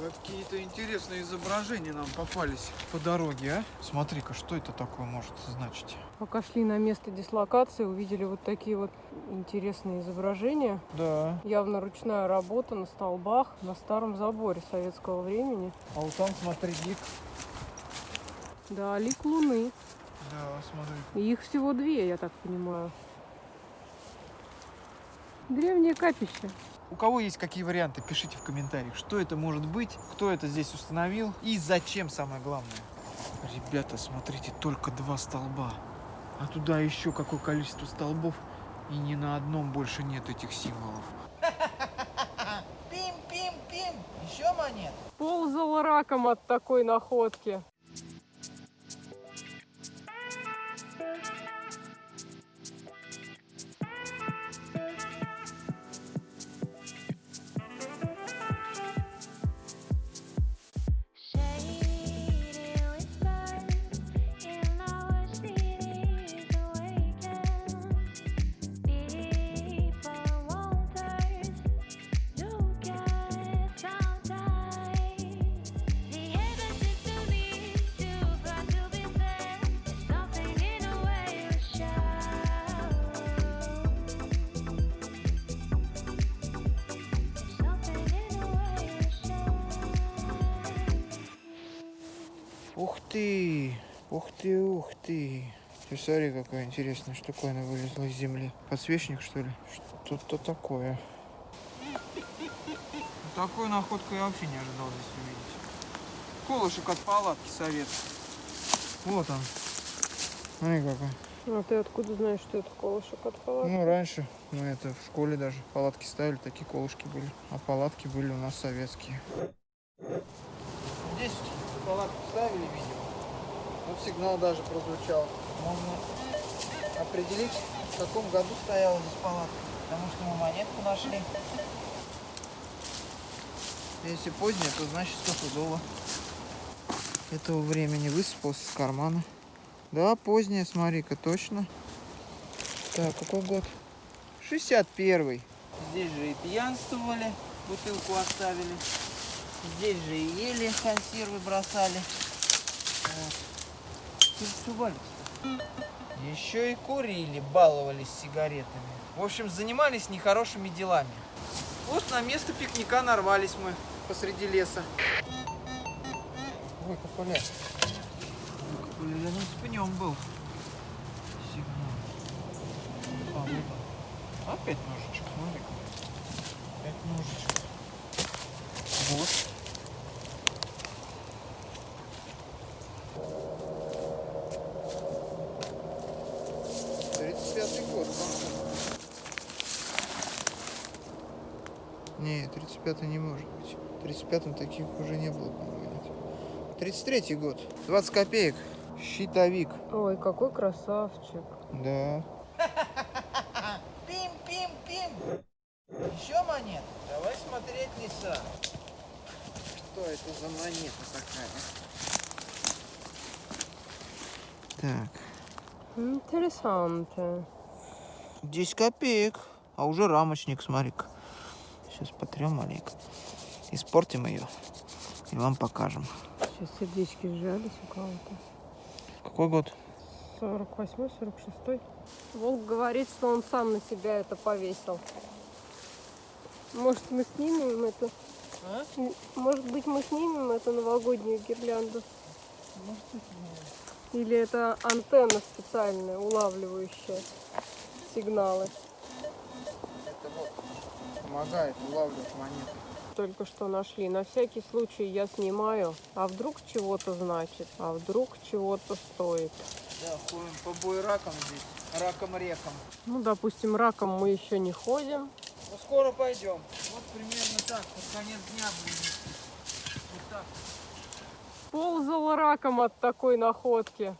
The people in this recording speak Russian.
Какие-то интересные изображения нам попались по дороге, а? Смотри-ка, что это такое может значить? Пока шли на место дислокации, увидели вот такие вот интересные изображения. Да. Явно ручная работа на столбах на старом заборе советского времени. А вот там, смотри, лик. Да, лик луны. Да, смотри. И их всего две, я так понимаю. Древнее капище. У кого есть какие варианты, пишите в комментариях, что это может быть, кто это здесь установил и зачем, самое главное. Ребята, смотрите, только два столба. А туда еще какое количество столбов, и ни на одном больше нет этих символов. Пим-пим-пим! Еще монет? Ползал раком от такой находки. Ух ты! Ух ты, ух ты! Ты смотри, какая интересная штуковина вылезла из земли. Подсвечник, что ли? Что-то такое. Такую находку я вообще не ожидал здесь увидеть. Колышек от палатки советский. Вот он. Смотри какой. А ты откуда знаешь, что это колышек от палатки? Ну, раньше мы это в школе даже палатки ставили, такие колышки были. А палатки были у нас советские. Здесь палатку ставили, видимо. Вот сигнал даже прозвучал. Можно определить, в каком году стояла здесь палатка. Потому что мы монетку нашли. Если позднее, то значит стопудово. Этого времени высыпался с кармана. Да, позднее, смотри-ка, точно. Так, какой год? 61-й. Здесь же и пьянствовали, бутылку оставили. Здесь же и ели, консервы бросали. Вот. Еще и курили, баловались сигаретами. В общем, занимались нехорошими делами. Вот на место пикника нарвались мы посреди леса. Выкопали. Выкопали рядом с пнем был. Сигнал. А, вот. Опять ножичек, смотри. Опять ножичек. Вот. Не, 35 не может быть. В 35-м таких уже не было, по-моему, нет. 33 год. 20 копеек. Щитовик. Ой, какой красавчик. Да. Пим-пим-пим! Еще монет? Давай смотреть леса. Что это за монета такая? Так. Интересанте. 10 копеек. А уже рамочник, смотри-ка. Сейчас потрем маленько. Испортим ее. И вам покажем. Сейчас сердечки сжались у кого-то. Какой год? 48 46 Волк говорит, что он сам на себя это повесил. Может, мы снимем это? А? Может быть, мы снимем эту новогоднюю гирлянду? Или это антенна специальная, улавливающая сигналы? Это вот помогает улавливать монеты. Только что нашли. На всякий случай я снимаю. А вдруг чего-то значит? А вдруг чего-то стоит? Да, ходим по буеракам здесь. Раком-реком. Ну, допустим, раком мы еще не ходим. Ну, скоро пойдем. Вот примерно так. Под конец дня будем идти. Вот так. Ползал раком от такой находки.